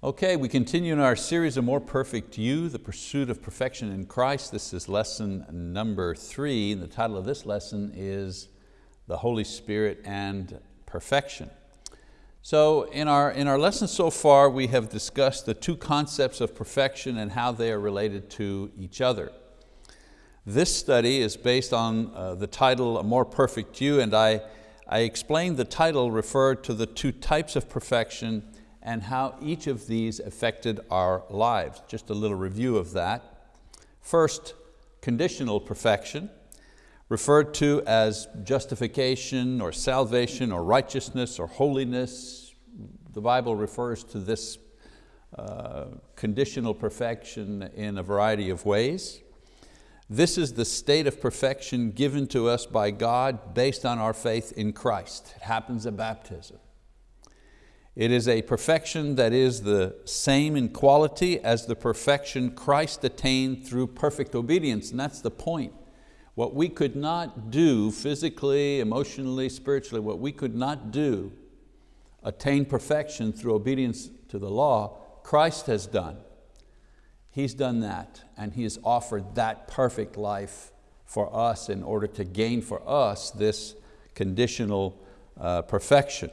Okay, we continue in our series of More Perfect You, the pursuit of perfection in Christ. This is lesson number three. The title of this lesson is The Holy Spirit and Perfection. So in our, in our lesson so far, we have discussed the two concepts of perfection and how they are related to each other. This study is based on uh, the title A More Perfect You, and I, I explained the title referred to the two types of perfection and how each of these affected our lives. Just a little review of that. First, conditional perfection, referred to as justification or salvation or righteousness or holiness. The Bible refers to this uh, conditional perfection in a variety of ways. This is the state of perfection given to us by God based on our faith in Christ. It happens at baptism. It is a perfection that is the same in quality as the perfection Christ attained through perfect obedience, and that's the point. What we could not do physically, emotionally, spiritually, what we could not do, attain perfection through obedience to the law, Christ has done. He's done that, and He has offered that perfect life for us in order to gain for us this conditional uh, perfection.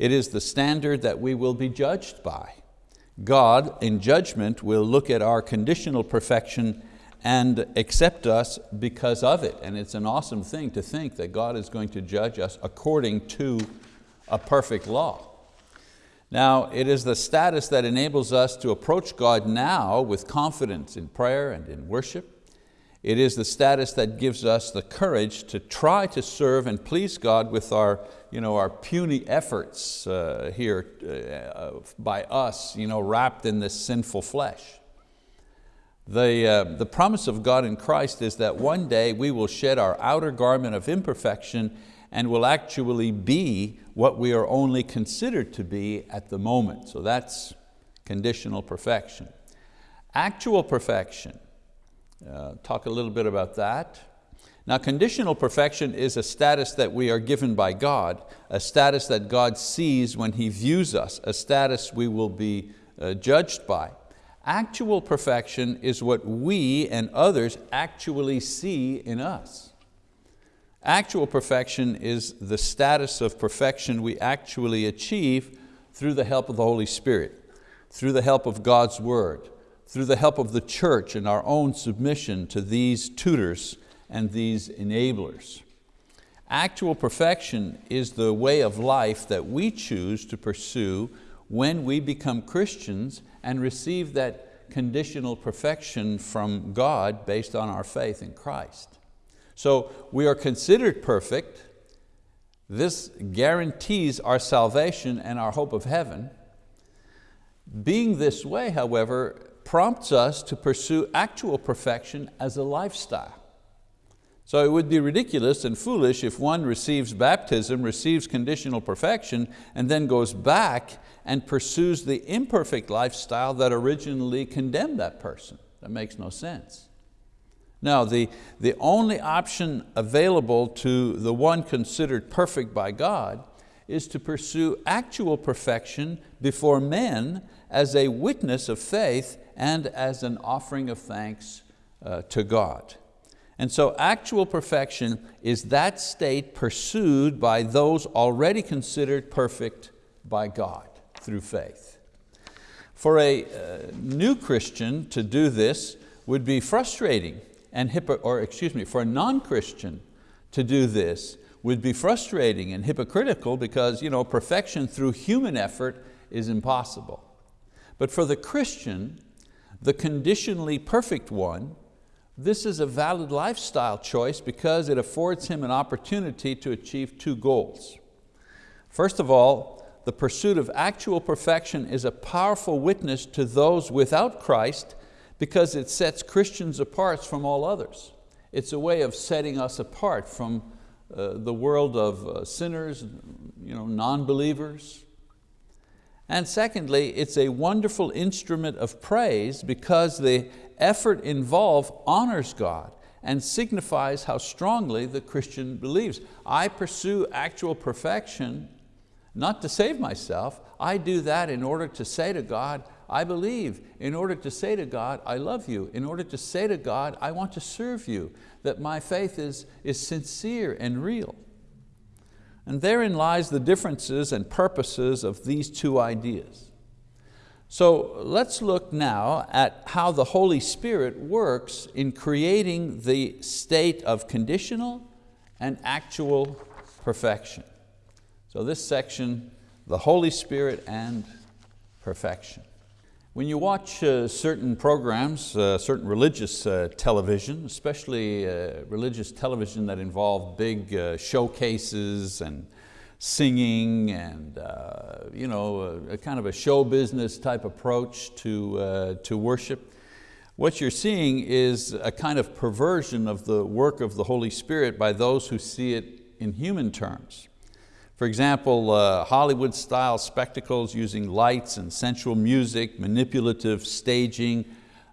It is the standard that we will be judged by. God, in judgment, will look at our conditional perfection and accept us because of it. And it's an awesome thing to think that God is going to judge us according to a perfect law. Now, it is the status that enables us to approach God now with confidence in prayer and in worship. It is the status that gives us the courage to try to serve and please God with our, you know, our puny efforts uh, here uh, by us, you know, wrapped in this sinful flesh. The, uh, the promise of God in Christ is that one day we will shed our outer garment of imperfection and will actually be what we are only considered to be at the moment. So that's conditional perfection. Actual perfection, uh, talk a little bit about that. Now conditional perfection is a status that we are given by God, a status that God sees when He views us, a status we will be uh, judged by. Actual perfection is what we and others actually see in us. Actual perfection is the status of perfection we actually achieve through the help of the Holy Spirit, through the help of God's word, through the help of the church and our own submission to these tutors and these enablers. Actual perfection is the way of life that we choose to pursue when we become Christians and receive that conditional perfection from God based on our faith in Christ. So we are considered perfect. This guarantees our salvation and our hope of heaven. Being this way, however, prompts us to pursue actual perfection as a lifestyle. So it would be ridiculous and foolish if one receives baptism, receives conditional perfection, and then goes back and pursues the imperfect lifestyle that originally condemned that person. That makes no sense. Now, the, the only option available to the one considered perfect by God is to pursue actual perfection before men as a witness of faith and as an offering of thanks uh, to God. And so actual perfection is that state pursued by those already considered perfect by God through faith. For a uh, new Christian to do this would be frustrating and or excuse me, for a non-Christian to do this would be frustrating and hypocritical because you know, perfection through human effort is impossible. But for the Christian, the conditionally perfect one, this is a valid lifestyle choice because it affords him an opportunity to achieve two goals. First of all, the pursuit of actual perfection is a powerful witness to those without Christ because it sets Christians apart from all others. It's a way of setting us apart from uh, the world of uh, sinners, you know, non-believers, and secondly, it's a wonderful instrument of praise because the effort involved honors God and signifies how strongly the Christian believes. I pursue actual perfection not to save myself, I do that in order to say to God, I believe, in order to say to God, I love you, in order to say to God, I want to serve you, that my faith is, is sincere and real. And therein lies the differences and purposes of these two ideas. So let's look now at how the Holy Spirit works in creating the state of conditional and actual perfection. So this section, the Holy Spirit and perfection. When you watch uh, certain programs, uh, certain religious uh, television, especially uh, religious television that involve big uh, showcases and singing and uh, you know, a, a, kind of a show business type approach to, to worship, what you're seeing is a kind of perversion of the work of the Holy Spirit by those who see it in human terms. For example, uh, Hollywood style spectacles using lights and sensual music, manipulative staging,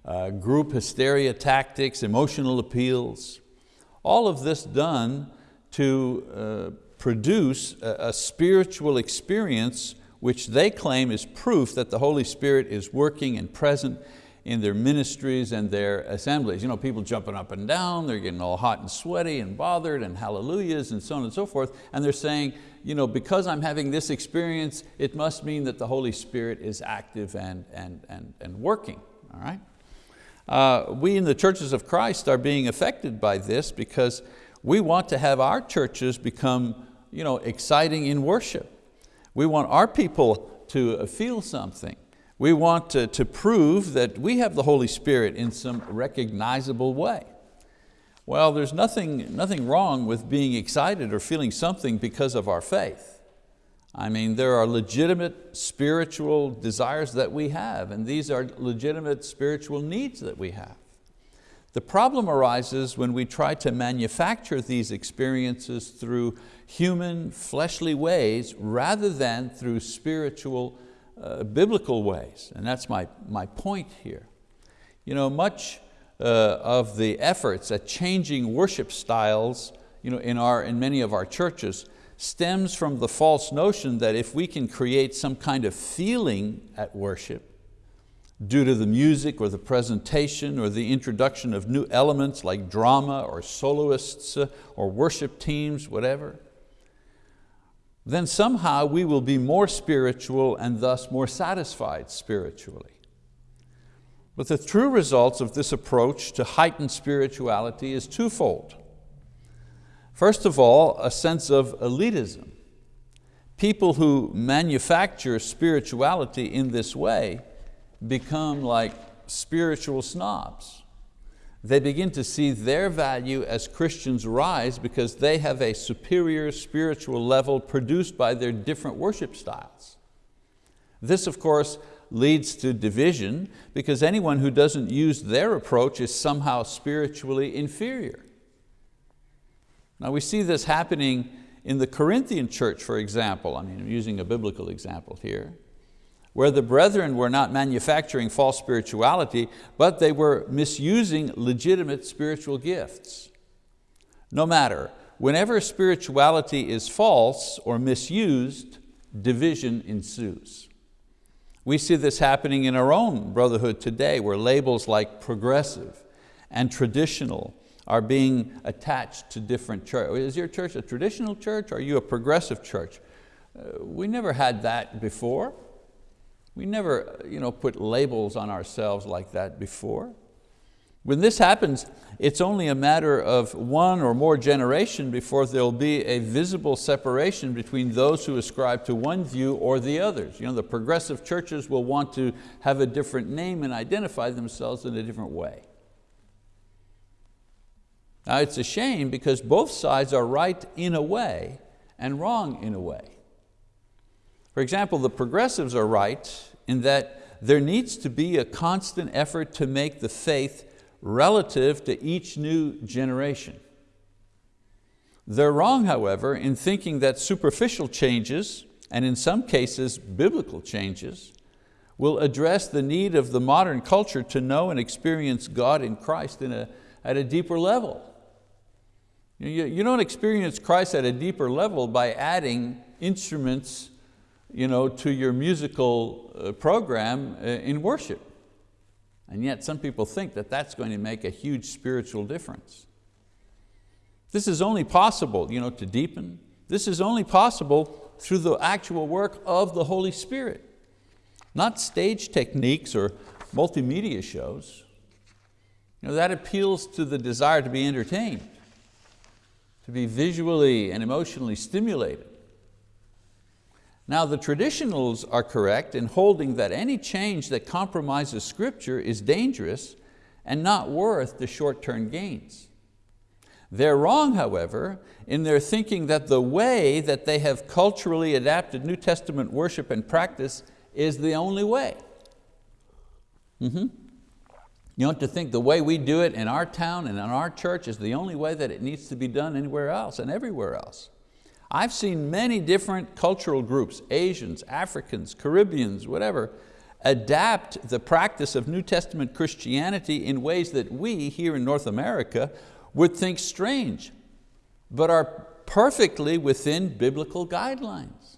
uh, group hysteria tactics, emotional appeals. All of this done to uh, produce a, a spiritual experience which they claim is proof that the Holy Spirit is working and present in their ministries and their assemblies. You know, people jumping up and down, they're getting all hot and sweaty and bothered and hallelujahs and so on and so forth, and they're saying, you know, because I'm having this experience, it must mean that the Holy Spirit is active and, and, and, and working, all right? Uh, we in the churches of Christ are being affected by this because we want to have our churches become you know, exciting in worship. We want our people to feel something. We want to, to prove that we have the Holy Spirit in some recognizable way. Well, there's nothing, nothing wrong with being excited or feeling something because of our faith. I mean, there are legitimate spiritual desires that we have, and these are legitimate spiritual needs that we have. The problem arises when we try to manufacture these experiences through human, fleshly ways rather than through spiritual uh, biblical ways, and that's my, my point here. You know, much uh, of the efforts at changing worship styles you know, in, our, in many of our churches stems from the false notion that if we can create some kind of feeling at worship, due to the music or the presentation or the introduction of new elements like drama or soloists uh, or worship teams, whatever, then somehow we will be more spiritual and thus more satisfied spiritually. But the true results of this approach to heightened spirituality is twofold. First of all, a sense of elitism. People who manufacture spirituality in this way become like spiritual snobs they begin to see their value as Christians rise because they have a superior spiritual level produced by their different worship styles. This of course leads to division because anyone who doesn't use their approach is somehow spiritually inferior. Now we see this happening in the Corinthian church, for example. I mean, I'm using a biblical example here where the brethren were not manufacturing false spirituality, but they were misusing legitimate spiritual gifts. No matter, whenever spirituality is false or misused, division ensues. We see this happening in our own brotherhood today where labels like progressive and traditional are being attached to different churches. Is your church a traditional church or are you a progressive church? Uh, we never had that before. We never you know, put labels on ourselves like that before. When this happens, it's only a matter of one or more generation before there'll be a visible separation between those who ascribe to one view or the others. You know, the progressive churches will want to have a different name and identify themselves in a different way. Now it's a shame because both sides are right in a way and wrong in a way. For example, the progressives are right in that there needs to be a constant effort to make the faith relative to each new generation. They're wrong, however, in thinking that superficial changes, and in some cases biblical changes, will address the need of the modern culture to know and experience God in Christ in a, at a deeper level. You, you don't experience Christ at a deeper level by adding instruments you know, to your musical uh, program uh, in worship. And yet some people think that that's going to make a huge spiritual difference. This is only possible you know, to deepen. This is only possible through the actual work of the Holy Spirit. Not stage techniques or multimedia shows. You know, that appeals to the desire to be entertained, to be visually and emotionally stimulated. Now the traditionals are correct in holding that any change that compromises scripture is dangerous and not worth the short-term gains. They're wrong, however, in their thinking that the way that they have culturally adapted New Testament worship and practice is the only way. Mm -hmm. You don't to think the way we do it in our town and in our church is the only way that it needs to be done anywhere else and everywhere else. I've seen many different cultural groups, Asians, Africans, Caribbeans, whatever, adapt the practice of New Testament Christianity in ways that we here in North America would think strange, but are perfectly within biblical guidelines.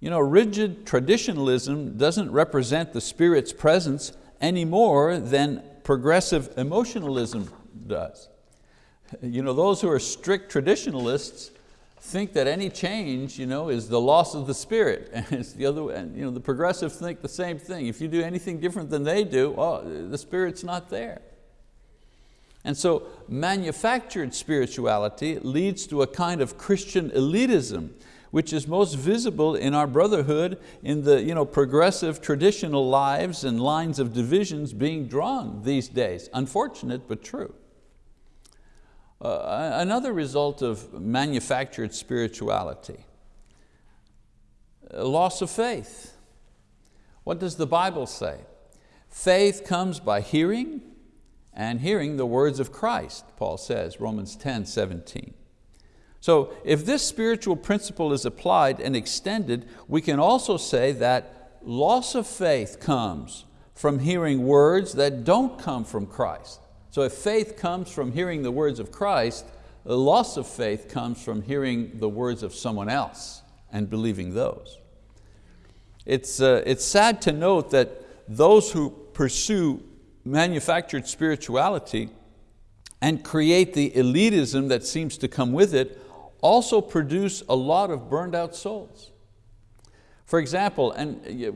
You know, rigid traditionalism doesn't represent the Spirit's presence any more than progressive emotionalism does. You know, those who are strict traditionalists think that any change you know, is the loss of the spirit. And it's the other, and, you know, the progressives think the same thing. If you do anything different than they do, oh, the spirit's not there. And so manufactured spirituality leads to a kind of Christian elitism which is most visible in our brotherhood in the you know, progressive traditional lives and lines of divisions being drawn these days. Unfortunate, but true. Uh, another result of manufactured spirituality, loss of faith. What does the Bible say? Faith comes by hearing and hearing the words of Christ, Paul says, Romans 10, 17. So if this spiritual principle is applied and extended, we can also say that loss of faith comes from hearing words that don't come from Christ. So if faith comes from hearing the words of Christ, the loss of faith comes from hearing the words of someone else and believing those. It's, uh, it's sad to note that those who pursue manufactured spirituality and create the elitism that seems to come with it also produce a lot of burned out souls. For example, and uh,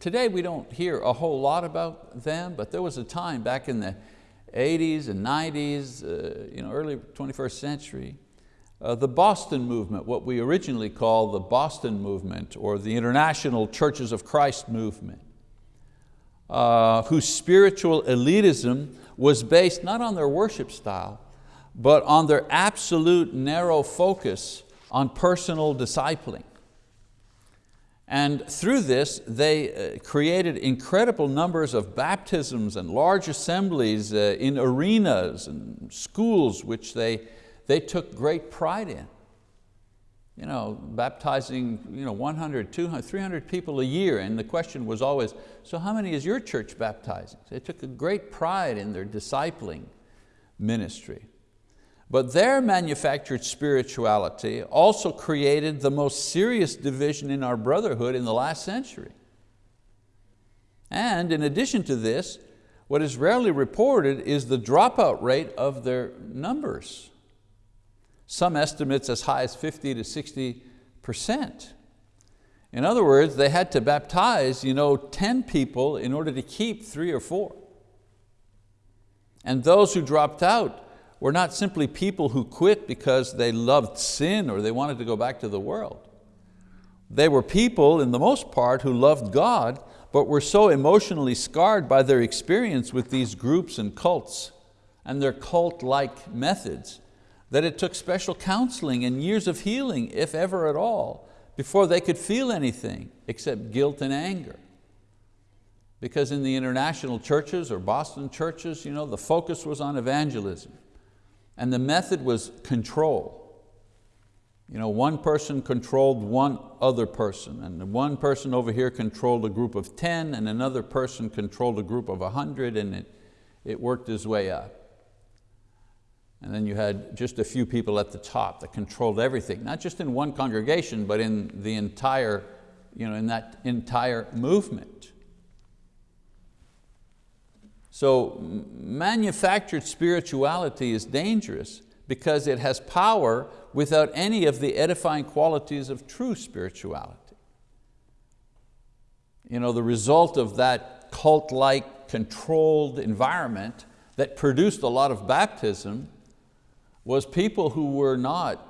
today we don't hear a whole lot about them, but there was a time back in the 80s and 90s, uh, you know, early 21st century, uh, the Boston movement, what we originally call the Boston movement or the International Churches of Christ movement, uh, whose spiritual elitism was based not on their worship style, but on their absolute narrow focus on personal discipling. And through this, they uh, created incredible numbers of baptisms and large assemblies uh, in arenas and schools which they, they took great pride in. You know, baptizing you know, 100, 200, 300 people a year, and the question was always, so how many is your church baptizing? They took a great pride in their discipling ministry. But their manufactured spirituality also created the most serious division in our brotherhood in the last century. And in addition to this, what is rarely reported is the dropout rate of their numbers. Some estimates as high as 50 to 60 percent. In other words, they had to baptize you know, 10 people in order to keep three or four. And those who dropped out were not simply people who quit because they loved sin or they wanted to go back to the world. They were people, in the most part, who loved God, but were so emotionally scarred by their experience with these groups and cults and their cult-like methods that it took special counseling and years of healing, if ever at all, before they could feel anything except guilt and anger. Because in the international churches or Boston churches, you know, the focus was on evangelism. And the method was control. You know, one person controlled one other person, and one person over here controlled a group of 10, and another person controlled a group of 100, and it, it worked his way up. And then you had just a few people at the top that controlled everything, not just in one congregation, but in the entire you know, in that entire movement. So manufactured spirituality is dangerous because it has power without any of the edifying qualities of true spirituality. You know, the result of that cult-like controlled environment that produced a lot of baptism was people who were not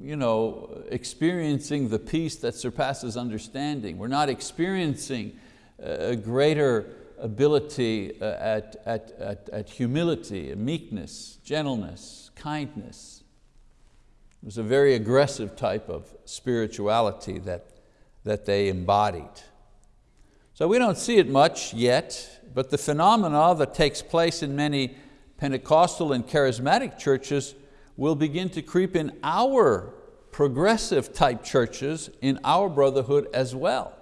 you know, experiencing the peace that surpasses understanding. We're not experiencing uh, a greater ability uh, at, at, at, at humility, meekness, gentleness, kindness. It was a very aggressive type of spirituality that, that they embodied. So we don't see it much yet, but the phenomena that takes place in many Pentecostal and charismatic churches will begin to creep in our progressive type churches in our brotherhood as well.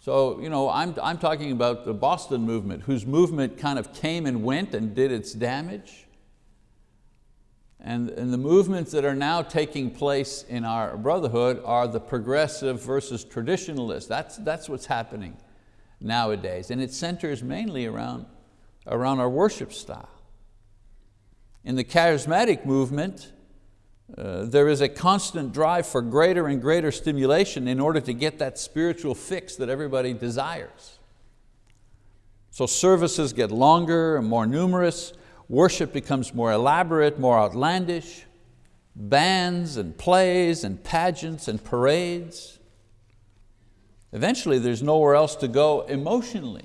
So you know, I'm, I'm talking about the Boston movement, whose movement kind of came and went and did its damage. And, and the movements that are now taking place in our brotherhood are the progressive versus traditionalist. That's, that's what's happening nowadays. And it centers mainly around, around our worship style. In the charismatic movement, uh, there is a constant drive for greater and greater stimulation in order to get that spiritual fix that everybody desires. So services get longer and more numerous, worship becomes more elaborate, more outlandish, bands and plays and pageants and parades. Eventually there's nowhere else to go emotionally.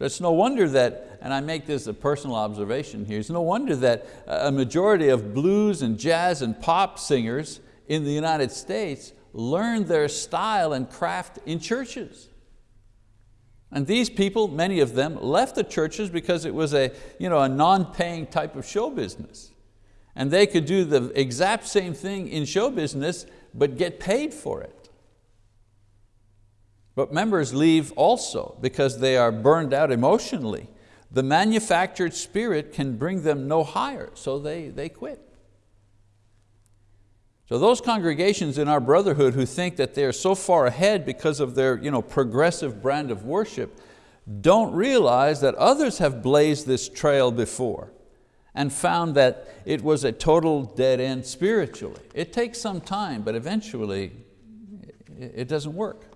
It's no wonder that, and I make this a personal observation here, it's no wonder that a majority of blues and jazz and pop singers in the United States learn their style and craft in churches. And these people, many of them, left the churches because it was a, you know, a non-paying type of show business. And they could do the exact same thing in show business, but get paid for it. But members leave also because they are burned out emotionally. The manufactured spirit can bring them no higher, so they, they quit. So those congregations in our brotherhood who think that they're so far ahead because of their you know, progressive brand of worship don't realize that others have blazed this trail before and found that it was a total dead end spiritually. It takes some time, but eventually it doesn't work.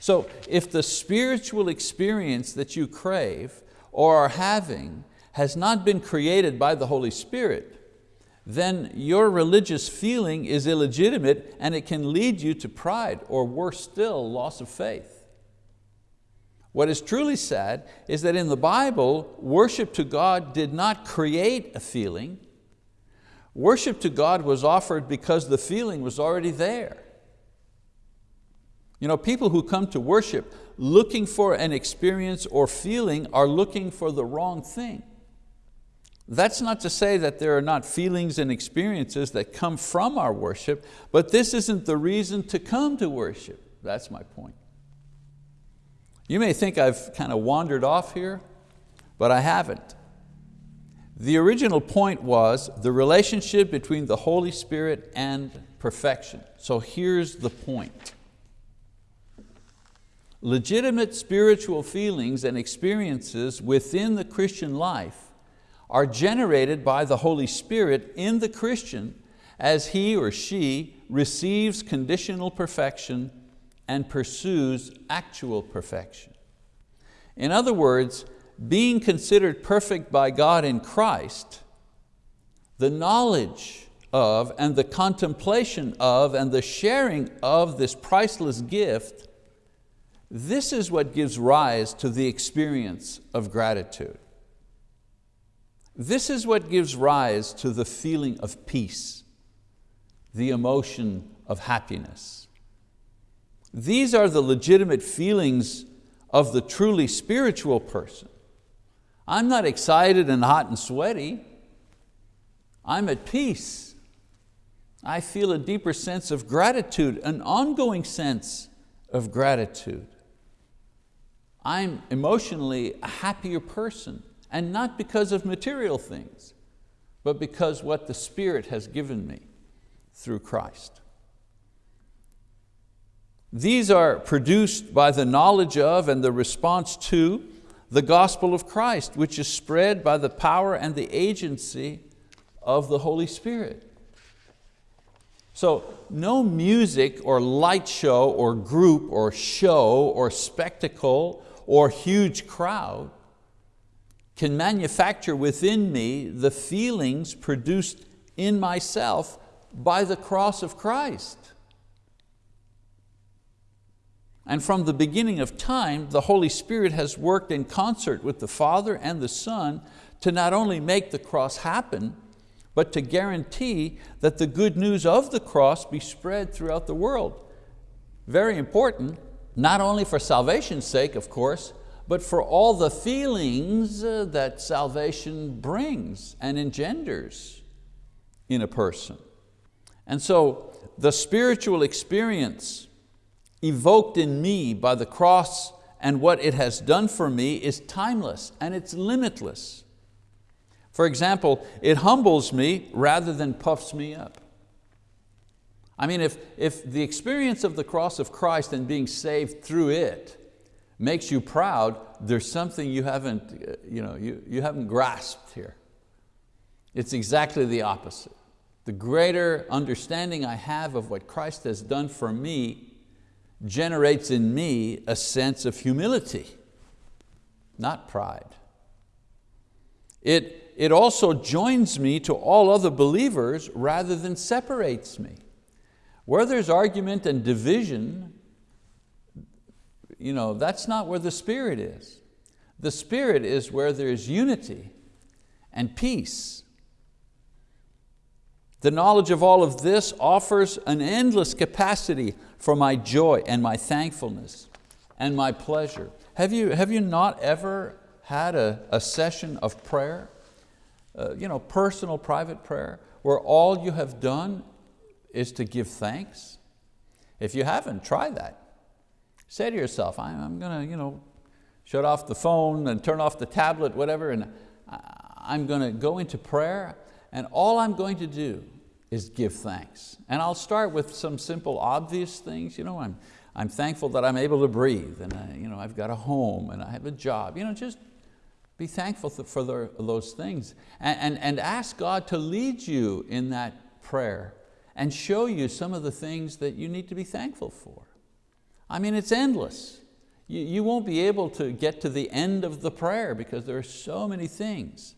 So if the spiritual experience that you crave or are having has not been created by the Holy Spirit, then your religious feeling is illegitimate and it can lead you to pride or worse still, loss of faith. What is truly sad is that in the Bible, worship to God did not create a feeling. Worship to God was offered because the feeling was already there. You know, people who come to worship looking for an experience or feeling are looking for the wrong thing. That's not to say that there are not feelings and experiences that come from our worship, but this isn't the reason to come to worship. That's my point. You may think I've kind of wandered off here, but I haven't. The original point was the relationship between the Holy Spirit and perfection. So here's the point. Legitimate spiritual feelings and experiences within the Christian life are generated by the Holy Spirit in the Christian as he or she receives conditional perfection and pursues actual perfection. In other words, being considered perfect by God in Christ, the knowledge of and the contemplation of and the sharing of this priceless gift this is what gives rise to the experience of gratitude. This is what gives rise to the feeling of peace, the emotion of happiness. These are the legitimate feelings of the truly spiritual person. I'm not excited and hot and sweaty. I'm at peace. I feel a deeper sense of gratitude, an ongoing sense of gratitude. I'm emotionally a happier person and not because of material things, but because what the Spirit has given me through Christ. These are produced by the knowledge of and the response to the gospel of Christ, which is spread by the power and the agency of the Holy Spirit. So no music or light show or group or show or spectacle or huge crowd can manufacture within me the feelings produced in myself by the cross of Christ. And from the beginning of time, the Holy Spirit has worked in concert with the Father and the Son to not only make the cross happen, but to guarantee that the good news of the cross be spread throughout the world. Very important, not only for salvation's sake, of course, but for all the feelings uh, that salvation brings and engenders in a person. And so the spiritual experience evoked in me by the cross and what it has done for me is timeless and it's limitless. For example, it humbles me rather than puffs me up. I mean, if, if the experience of the cross of Christ and being saved through it makes you proud, there's something you haven't, uh, you, know, you, you haven't grasped here. It's exactly the opposite. The greater understanding I have of what Christ has done for me generates in me a sense of humility, not pride. It, it also joins me to all other believers rather than separates me. Where there's argument and division, you know, that's not where the Spirit is. The Spirit is where there's unity and peace. The knowledge of all of this offers an endless capacity for my joy and my thankfulness and my pleasure. Have you, have you not ever had a, a session of prayer, uh, you know, personal, private prayer, where all you have done is to give thanks? If you haven't, try that. Say to yourself, I'm going to you know, shut off the phone and turn off the tablet, whatever, and I'm going to go into prayer and all I'm going to do is give thanks. And I'll start with some simple obvious things. You know, I'm, I'm thankful that I'm able to breathe and I, you know, I've got a home and I have a job. You know, just be thankful for those things and, and, and ask God to lead you in that prayer and show you some of the things that you need to be thankful for. I mean, it's endless. You, you won't be able to get to the end of the prayer because there are so many things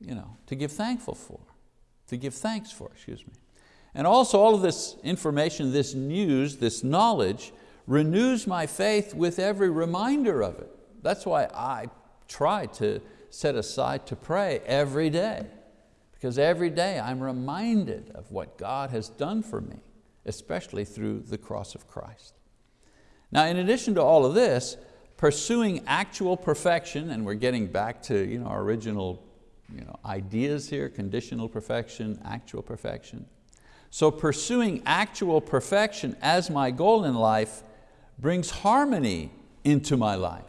you know, to give thankful for to give thanks for, excuse me. And also all of this information, this news, this knowledge, renews my faith with every reminder of it. That's why I try to set aside to pray every day, because every day I'm reminded of what God has done for me, especially through the cross of Christ. Now in addition to all of this, pursuing actual perfection, and we're getting back to you know, our original you know, ideas here, conditional perfection, actual perfection. So pursuing actual perfection as my goal in life brings harmony into my life.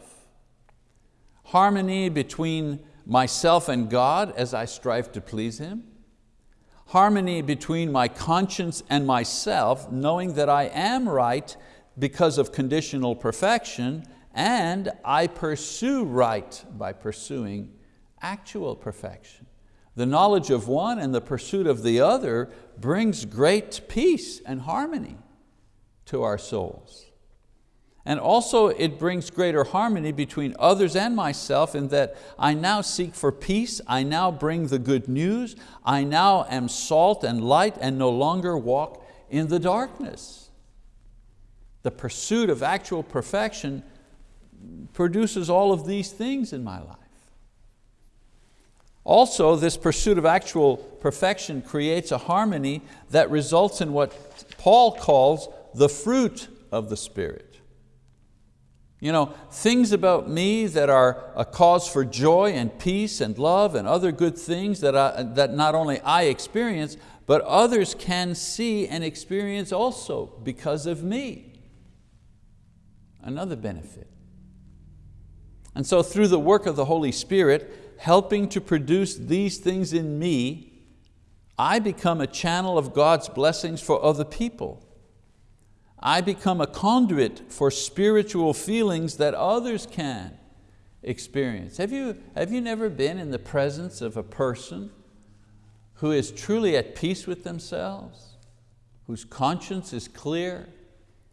Harmony between myself and God as I strive to please Him. Harmony between my conscience and myself, knowing that I am right because of conditional perfection and I pursue right by pursuing actual perfection. The knowledge of one and the pursuit of the other brings great peace and harmony to our souls. And also it brings greater harmony between others and myself in that I now seek for peace, I now bring the good news, I now am salt and light and no longer walk in the darkness. The pursuit of actual perfection produces all of these things in my life. Also, this pursuit of actual perfection creates a harmony that results in what Paul calls the fruit of the Spirit. You know, things about me that are a cause for joy and peace and love and other good things that, I, that not only I experience, but others can see and experience also because of me. Another benefit. And so through the work of the Holy Spirit, helping to produce these things in me, I become a channel of God's blessings for other people. I become a conduit for spiritual feelings that others can experience. Have you, have you never been in the presence of a person who is truly at peace with themselves, whose conscience is clear,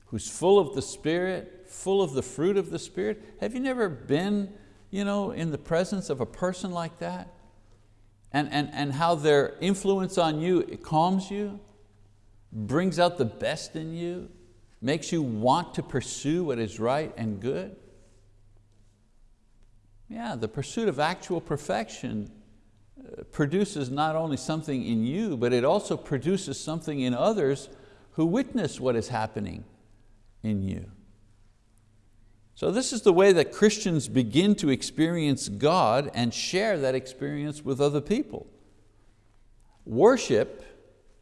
who's full of the Spirit, full of the fruit of the Spirit? Have you never been you know, in the presence of a person like that? And, and, and how their influence on you it calms you, brings out the best in you, makes you want to pursue what is right and good? Yeah, the pursuit of actual perfection uh, produces not only something in you, but it also produces something in others who witness what is happening in you. So this is the way that Christians begin to experience God and share that experience with other people. Worship,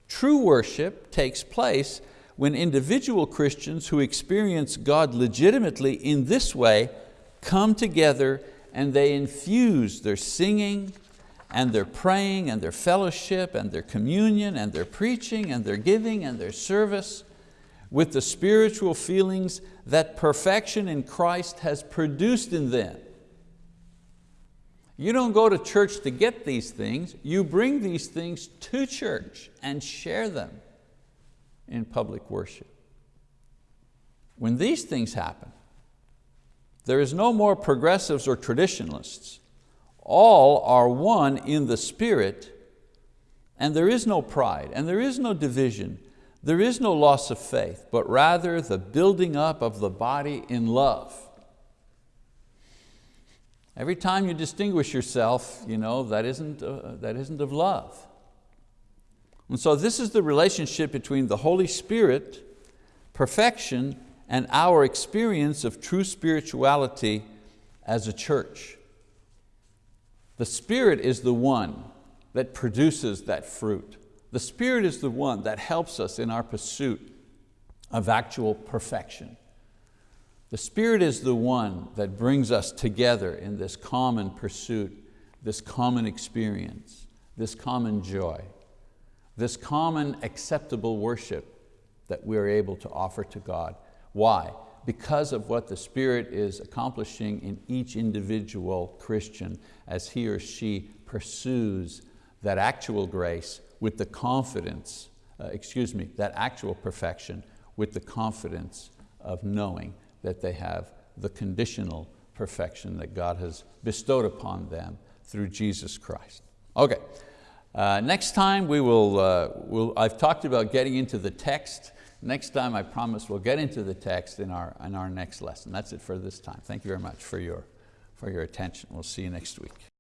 true worship, takes place when individual Christians who experience God legitimately in this way come together and they infuse their singing and their praying and their fellowship and their communion and their preaching and their giving and their service with the spiritual feelings that perfection in Christ has produced in them. You don't go to church to get these things, you bring these things to church and share them in public worship. When these things happen, there is no more progressives or traditionalists. All are one in the Spirit and there is no pride and there is no division. There is no loss of faith, but rather the building up of the body in love. Every time you distinguish yourself, you know, that, isn't, uh, that isn't of love. And so this is the relationship between the Holy Spirit, perfection, and our experience of true spirituality as a church. The Spirit is the one that produces that fruit. The Spirit is the one that helps us in our pursuit of actual perfection. The Spirit is the one that brings us together in this common pursuit, this common experience, this common joy, this common acceptable worship that we're able to offer to God. Why? Because of what the Spirit is accomplishing in each individual Christian as he or she pursues that actual grace with the confidence, uh, excuse me, that actual perfection with the confidence of knowing that they have the conditional perfection that God has bestowed upon them through Jesus Christ. Okay, uh, next time we will, uh, we'll, I've talked about getting into the text Next time, I promise we'll get into the text in our, in our next lesson. That's it for this time. Thank you very much for your, for your attention. We'll see you next week.